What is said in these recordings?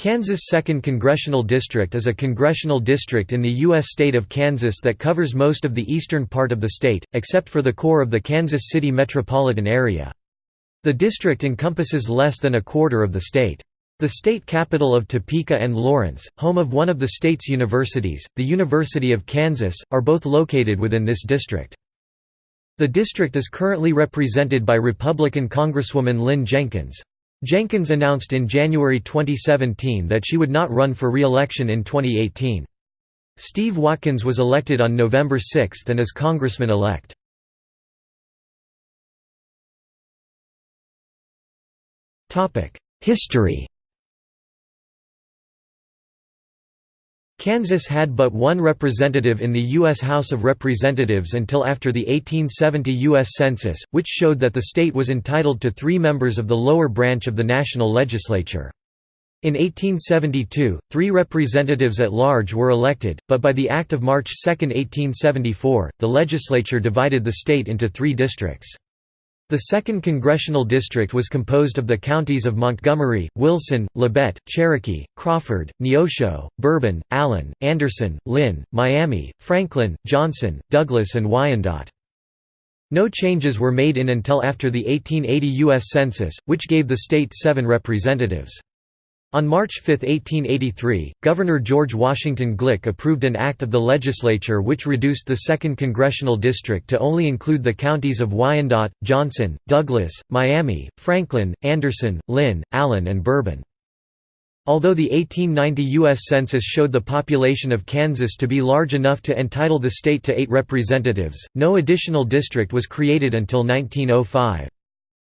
Kansas 2nd Congressional District is a congressional district in the U.S. state of Kansas that covers most of the eastern part of the state, except for the core of the Kansas City metropolitan area. The district encompasses less than a quarter of the state. The state capital of Topeka and Lawrence, home of one of the state's universities, the University of Kansas, are both located within this district. The district is currently represented by Republican Congresswoman Lynn Jenkins. Jenkins announced in January 2017 that she would not run for re-election in 2018. Steve Watkins was elected on November 6 and is congressman-elect. History Kansas had but one representative in the U.S. House of Representatives until after the 1870 U.S. Census, which showed that the state was entitled to three members of the lower branch of the national legislature. In 1872, three representatives at large were elected, but by the Act of March 2, 1874, the legislature divided the state into three districts. The 2nd Congressional District was composed of the counties of Montgomery, Wilson, Labette, Cherokee, Crawford, Neosho, Bourbon, Allen, Anderson, Linn, Miami, Franklin, Johnson, Douglas and Wyandotte. No changes were made in until after the 1880 U.S. Census, which gave the state seven representatives. On March 5, 1883, Governor George Washington Glick approved an act of the legislature which reduced the 2nd Congressional District to only include the counties of Wyandotte, Johnson, Douglas, Miami, Franklin, Anderson, Linn, Allen and Bourbon. Although the 1890 U.S. Census showed the population of Kansas to be large enough to entitle the state to eight representatives, no additional district was created until 1905.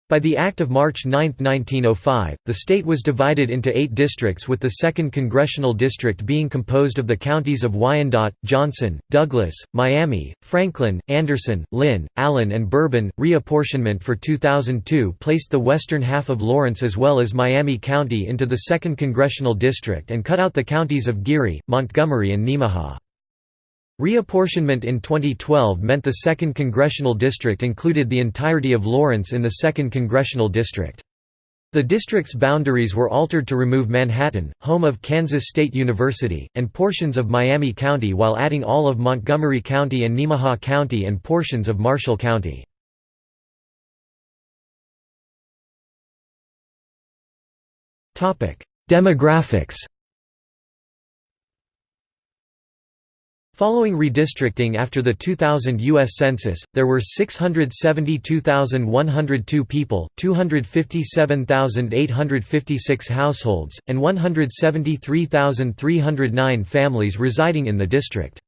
By the Act of March 9, 1905, the state was divided into eight districts with the 2nd Congressional District being composed of the counties of Wyandotte, Johnson, Douglas, Miami, Franklin, Anderson, Linn, Allen and Bourbon. Reapportionment for 2002 placed the western half of Lawrence as well as Miami County into the 2nd Congressional District and cut out the counties of Geary, Montgomery and Nemaha. Reapportionment in 2012 meant the 2nd Congressional District included the entirety of Lawrence in the 2nd Congressional District. The district's boundaries were altered to remove Manhattan, home of Kansas State University, and portions of Miami County while adding all of Montgomery County and Nemaha County and portions of Marshall County. Demographics Following redistricting after the 2000 U.S. Census, there were 672,102 people, 257,856 households, and 173,309 families residing in the district.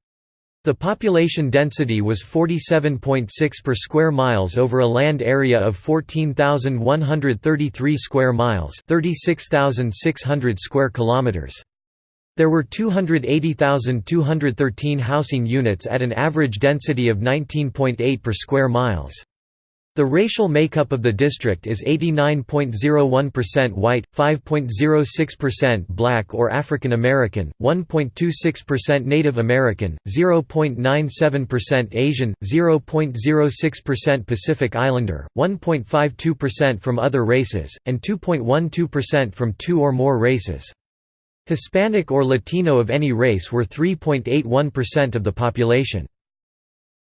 The population density was 47.6 per square miles over a land area of 14,133 square miles 36,600 square kilometers. There were 280,213 housing units at an average density of 19.8 per square miles. The racial makeup of the district is 89.01% white, 5.06% black or African American, 1.26% Native American, 0.97% Asian, 0.06% Pacific Islander, 1.52% from other races, and 2.12% from two or more races. Hispanic or Latino of any race were 3.81% of the population.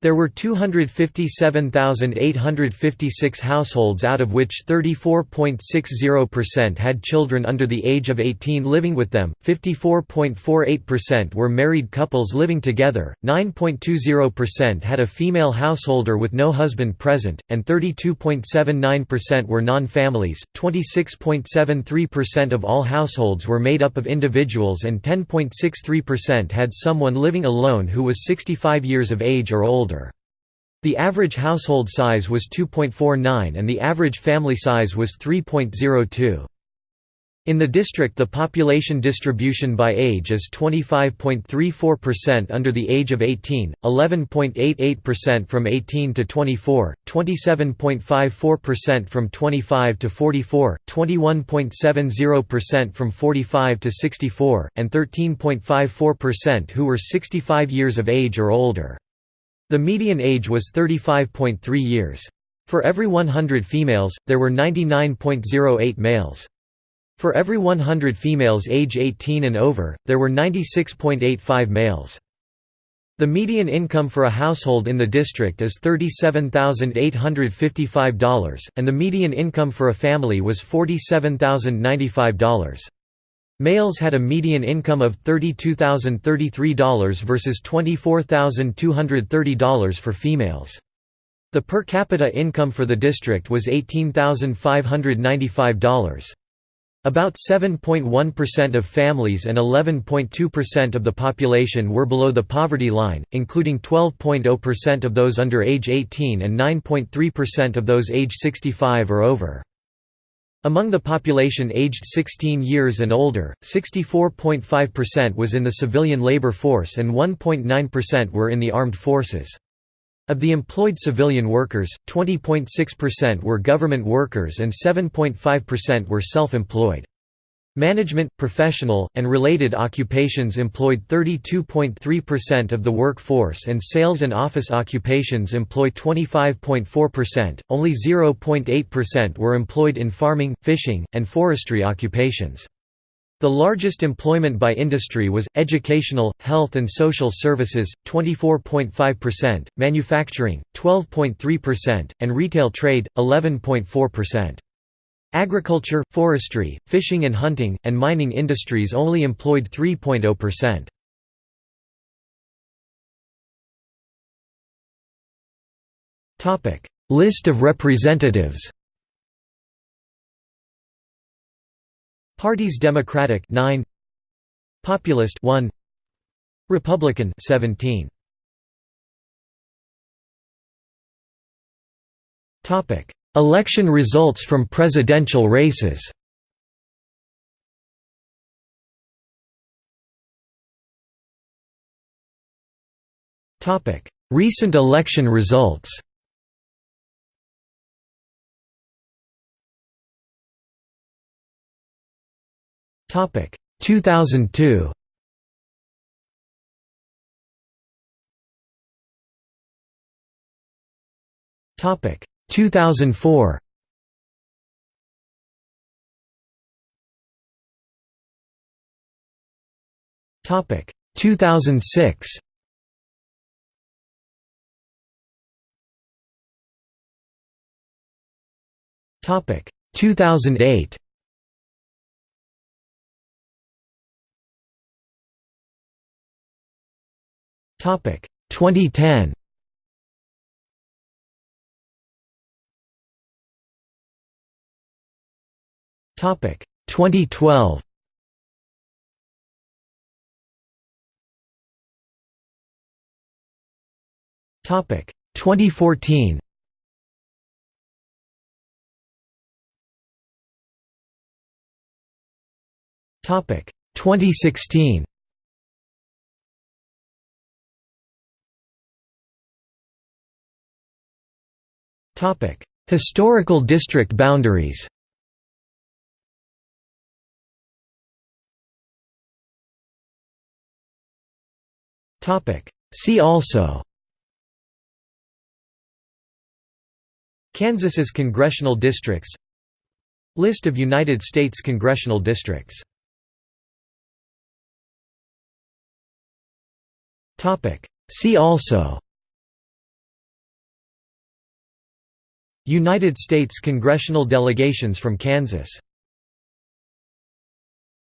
There were 257,856 households out of which 34.60% had children under the age of 18 living with them, 54.48% were married couples living together, 9.20% had a female householder with no husband present, and 32.79% were non-families, 26.73% of all households were made up of individuals and 10.63% had someone living alone who was 65 years of age or older. The average household size was 2.49 and the average family size was 3.02. In the district the population distribution by age is 25.34% under the age of 18, 11.88% from 18 to 24, 27.54% from 25 to 44, 21.70% from 45 to 64, and 13.54% who were 65 years of age or older. The median age was 35.3 years. For every 100 females, there were 99.08 males. For every 100 females age 18 and over, there were 96.85 males. The median income for a household in the district is $37,855, and the median income for a family was $47,095. Males had a median income of $32,033 versus $24,230 for females. The per capita income for the district was $18,595. About 7.1% of families and 11.2% of the population were below the poverty line, including 12.0% of those under age 18 and 9.3% of those age 65 or over. Among the population aged 16 years and older, 64.5% was in the civilian labor force and 1.9% were in the armed forces. Of the employed civilian workers, 20.6% were government workers and 7.5% were self-employed. Management, professional, and related occupations employed 32.3% of the workforce and sales and office occupations employ 25.4%, only 0.8% were employed in farming, fishing, and forestry occupations. The largest employment by industry was, educational, health and social services, 24.5%, manufacturing, 12.3%, and retail trade, 11.4%. Agriculture, forestry, fishing and hunting, and mining industries only employed 3.0%. List of representatives Parties Democratic 9 Populist 1 Republican 17 Topic Election results from presidential races Recent election results Topic 2002. Topic 2004. Topic 2006. Topic 2008. Topic 2010. Topic 2012. Topic 2014. Topic 2016. Topic Historical district boundaries See also. Kansas's congressional districts. List of United States congressional districts. Topic. See also. United States congressional delegations from Kansas